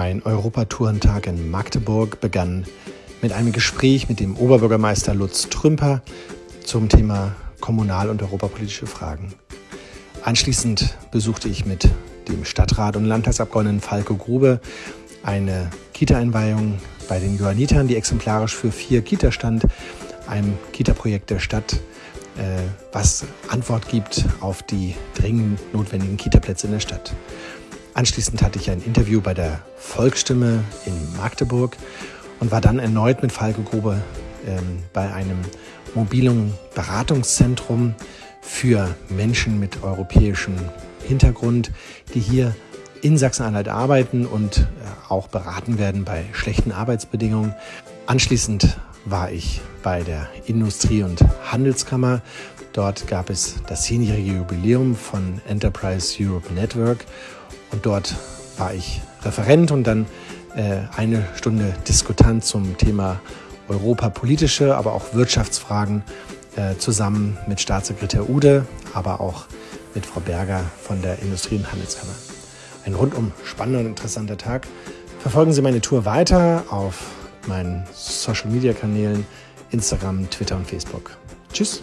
Mein Europatourentag in Magdeburg begann mit einem Gespräch mit dem Oberbürgermeister Lutz Trümper zum Thema kommunal- und europapolitische Fragen. Anschließend besuchte ich mit dem Stadtrat und Landtagsabgeordneten Falco Grube eine Kita-Einweihung bei den Johannitern, die exemplarisch für vier Kita stand, einem Kita-Projekt der Stadt, äh, was Antwort gibt auf die dringend notwendigen Kita-Plätze in der Stadt. Anschließend hatte ich ein Interview bei der Volksstimme in Magdeburg und war dann erneut mit Falco Grube ähm, bei einem mobilen Beratungszentrum für Menschen mit europäischem Hintergrund, die hier in Sachsen-Anhalt arbeiten und äh, auch beraten werden bei schlechten Arbeitsbedingungen. Anschließend war ich bei der Industrie- und Handelskammer. Dort gab es das zehnjährige Jubiläum von Enterprise Europe Network und dort war ich Referent und dann äh, eine Stunde Diskutant zum Thema europapolitische, aber auch Wirtschaftsfragen äh, zusammen mit Staatssekretär Ude, aber auch mit Frau Berger von der Industrie- und Handelskammer. Ein rundum spannender und interessanter Tag. Verfolgen Sie meine Tour weiter auf meinen Social-Media-Kanälen Instagram, Twitter und Facebook. Tschüss!